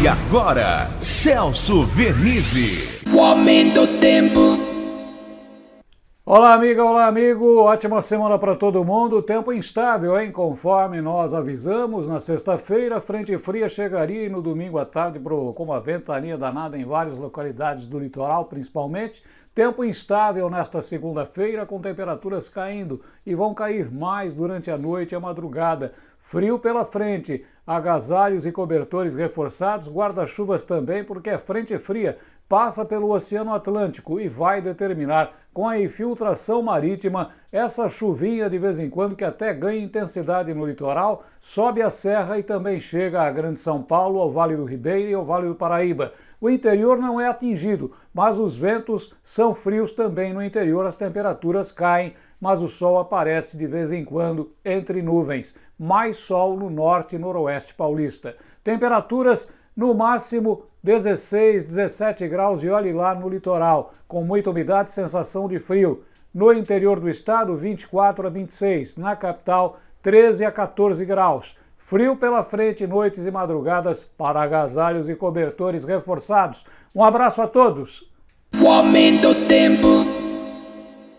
E agora, Celso Vernizzi. O aumento do tempo. Olá, amiga, olá, amigo. Ótima semana para todo mundo. Tempo instável, hein? Conforme nós avisamos, na sexta-feira, frente fria chegaria e no domingo à tarde com uma ventania danada em várias localidades do litoral, principalmente. Tempo instável nesta segunda-feira, com temperaturas caindo e vão cair mais durante a noite e a madrugada. Frio pela frente, agasalhos e cobertores reforçados, guarda-chuvas também, porque a frente fria passa pelo Oceano Atlântico e vai determinar, com a infiltração marítima, essa chuvinha de vez em quando que até ganha intensidade no litoral, sobe a serra e também chega a Grande São Paulo, ao Vale do Ribeiro e ao Vale do Paraíba. O interior não é atingido, mas os ventos são frios também no interior, as temperaturas caem mas o sol aparece de vez em quando entre nuvens. Mais sol no norte e noroeste paulista. Temperaturas no máximo 16, 17 graus e olhe lá no litoral, com muita umidade e sensação de frio. No interior do estado, 24 a 26. Na capital, 13 a 14 graus. Frio pela frente, noites e madrugadas para agasalhos e cobertores reforçados. Um abraço a todos. O aumento do tempo.